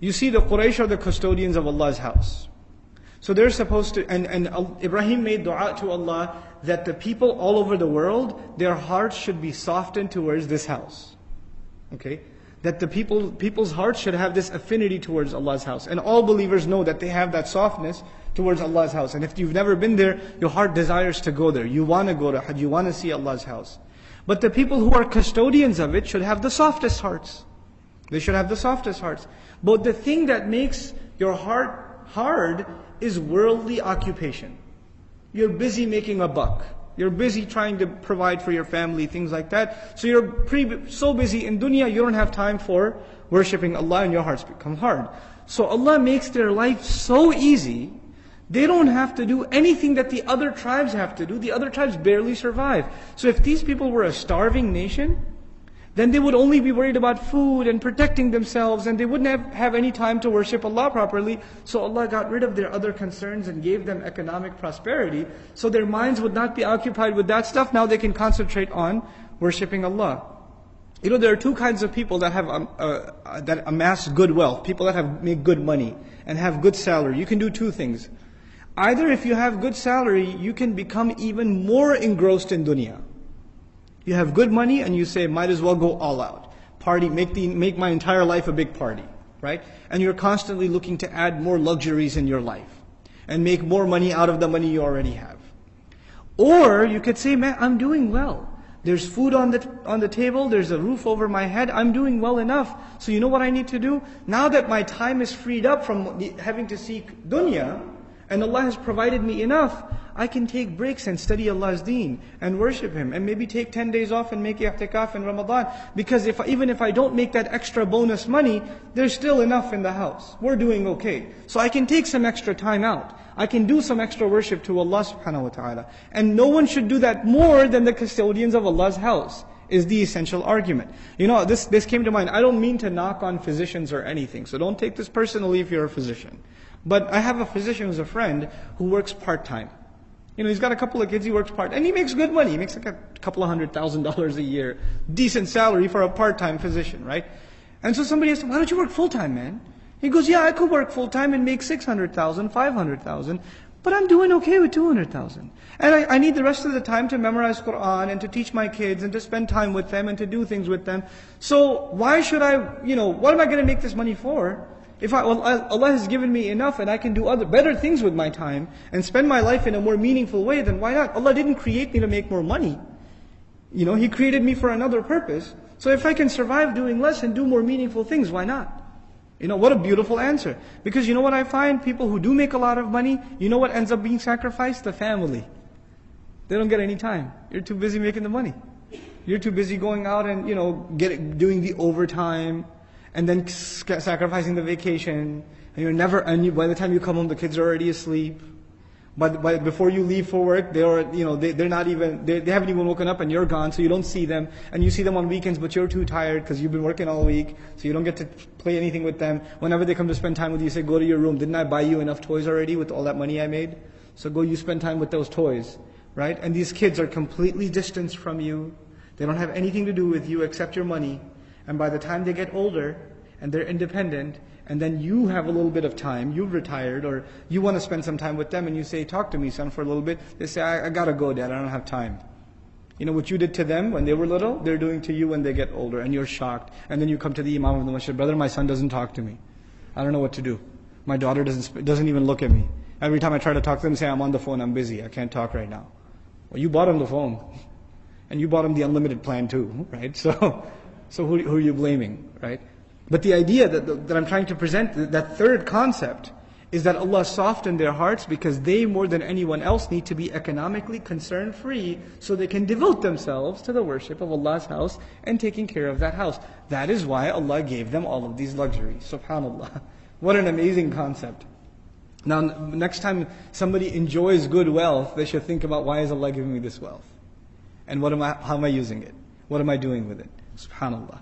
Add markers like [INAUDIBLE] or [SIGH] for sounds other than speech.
You see, the Quraysh are the custodians of Allah's house. So they're supposed to, and, and Ibrahim made dua to Allah that the people all over the world, their hearts should be softened towards this house. Okay? That the people, people's hearts should have this affinity towards Allah's house. And all believers know that they have that softness towards Allah's house. And if you've never been there, your heart desires to go there. You want to go to Hajj, you want to see Allah's house. But the people who are custodians of it should have the softest hearts. They should have the softest hearts. But the thing that makes your heart hard is worldly occupation. You're busy making a buck. You're busy trying to provide for your family, things like that. So you're pre- so busy in dunya, you don't have time for worshipping Allah and your hearts become hard. So Allah makes their life so easy, they don't have to do anything that the other tribes have to do. The other tribes barely survive. So if these people were a starving nation, then they would only be worried about food and protecting themselves and they wouldn't have, have any time to worship Allah properly. So Allah got rid of their other concerns and gave them economic prosperity. So their minds would not be occupied with that stuff. Now they can concentrate on worshipping Allah. You know, there are two kinds of people that have um, uh, uh, that amass good wealth. People that have make good money and have good salary. You can do two things. Either if you have good salary, you can become even more engrossed in dunya. You have good money and you say, might as well go all out. Party, make, the, make my entire life a big party, right? And you're constantly looking to add more luxuries in your life and make more money out of the money you already have. Or you could say, man, I'm doing well. There's food on the, on the table, there's a roof over my head, I'm doing well enough. So you know what I need to do? Now that my time is freed up from having to seek dunya, and Allah has provided me enough, I can take breaks and study Allah's deen and worship Him and maybe take 10 days off and make i'tikaf in Ramadan. Because if even if I don't make that extra bonus money, there's still enough in the house. We're doing okay. So I can take some extra time out. I can do some extra worship to Allah subhanahu wa ta'ala. And no one should do that more than the custodians of Allah's house is the essential argument. You know, this, this came to mind. I don't mean to knock on physicians or anything, so don't take this personally if you're a physician. But I have a physician who's a friend who works part-time. You know, he's got a couple of kids, he works part, and he makes good money. He makes like a couple of hundred thousand dollars a year. Decent salary for a part-time physician, right? And so somebody asked him, why don't you work full-time, man? He goes, yeah, I could work full-time and make 600,000, 500,000, but I'm doing okay with 200,000. And I, I need the rest of the time to memorize Quran and to teach my kids and to spend time with them and to do things with them. So why should I, you know, what am I going to make this money for? If I, Allah has given me enough and I can do other better things with my time and spend my life in a more meaningful way, then why not? Allah didn't create me to make more money. You know, He created me for another purpose. So if I can survive doing less and do more meaningful things, why not? You know, what a beautiful answer. Because you know what I find? People who do make a lot of money, you know what ends up being sacrificed? The family. They don't get any time. You're too busy making the money. You're too busy going out and, you know, get, doing the overtime and then sacrificing the vacation, and you're never, and you, by the time you come home, the kids are already asleep. But, but before you leave for work, they're, you know, they, they're not even, they, they haven't even woken up and you're gone, so you don't see them. And you see them on weekends, but you're too tired because you've been working all week, so you don't get to play anything with them. Whenever they come to spend time with you, you say, go to your room. Didn't I buy you enough toys already with all that money I made? So go you spend time with those toys, right? And these kids are completely distanced from you. They don't have anything to do with you except your money. And by the time they get older and they're independent, and then you have a little bit of time, you've retired, or you want to spend some time with them, and you say, Talk to me, son, for a little bit. They say, I, I gotta go, dad, I don't have time. You know what you did to them when they were little, they're doing to you when they get older, and you're shocked. And then you come to the Imam of the Masjid, brother, my son doesn't talk to me. I don't know what to do. My daughter doesn't, doesn't even look at me. Every time I try to talk to them, say, I'm on the phone, I'm busy, I can't talk right now. Well, you bought him the phone. And you bought him the unlimited plan too, right? [LAUGHS] So, so who, who are you blaming, right? But the idea that, that I'm trying to present, that third concept, is that Allah softened their hearts because they, more than anyone else, need to be economically concern free so they can devote themselves to the worship of Allah's house and taking care of that house. That is why Allah gave them all of these luxuries. SubhanAllah. [LAUGHS] What an amazing concept. Now, next time somebody enjoys good wealth, they should think about why is Allah giving me this wealth? And what am I, how am I using it? What am I doing with it? subxaan allah